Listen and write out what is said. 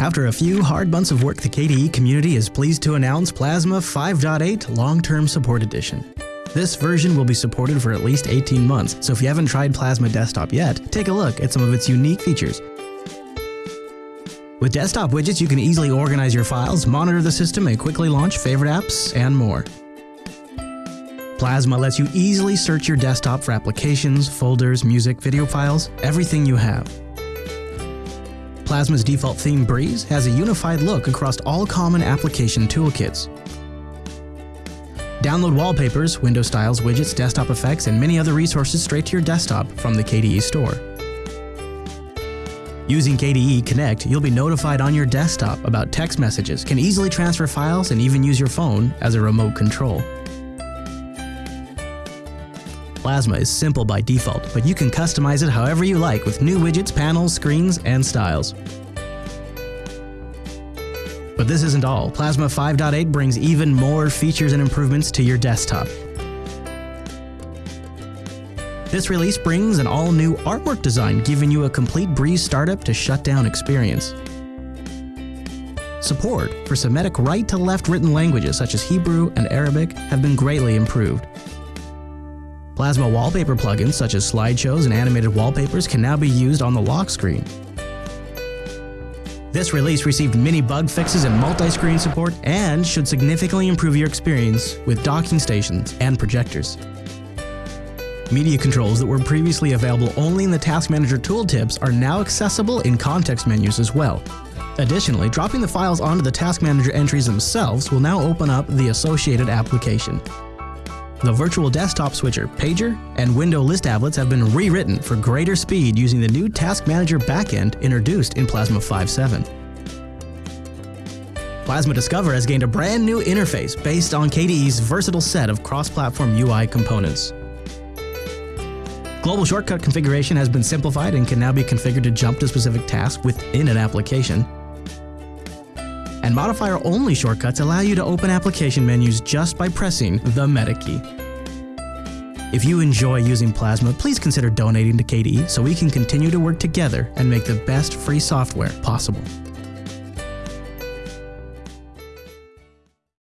After a few hard months of work, the KDE community is pleased to announce Plasma 5.8 Long-Term Support Edition. This version will be supported for at least 18 months, so if you haven't tried Plasma Desktop yet, take a look at some of its unique features. With desktop widgets, you can easily organize your files, monitor the system, and quickly launch favorite apps, and more. Plasma lets you easily search your desktop for applications, folders, music, video files, everything you have. Plasma's default theme Breeze has a unified look across all common application toolkits. Download wallpapers, window styles, widgets, desktop effects, and many other resources straight to your desktop from the KDE Store. Using KDE Connect, you'll be notified on your desktop about text messages, can easily transfer files, and even use your phone as a remote control. Plasma is simple by default, but you can customize it however you like with new widgets, panels, screens, and styles. But this isn't all. Plasma 5.8 brings even more features and improvements to your desktop. This release brings an all-new artwork design, giving you a complete Breeze startup to shutdown experience. Support for Semitic right-to-left written languages such as Hebrew and Arabic have been greatly improved. Plasma wallpaper plugins such as slideshows and animated wallpapers can now be used on the lock screen. This release received many bug fixes and multi-screen support and should significantly improve your experience with docking stations and projectors. Media controls that were previously available only in the Task Manager tooltips are now accessible in context menus as well. Additionally, dropping the files onto the Task Manager entries themselves will now open up the associated application. The virtual desktop switcher, pager, and window list applets have been rewritten for greater speed using the new Task Manager backend introduced in Plasma 5.7. Plasma Discover has gained a brand new interface based on KDE's versatile set of cross-platform UI components. Global shortcut configuration has been simplified and can now be configured to jump to specific tasks within an application and modifier-only shortcuts allow you to open application menus just by pressing the meta key. If you enjoy using Plasma, please consider donating to KDE so we can continue to work together and make the best free software possible.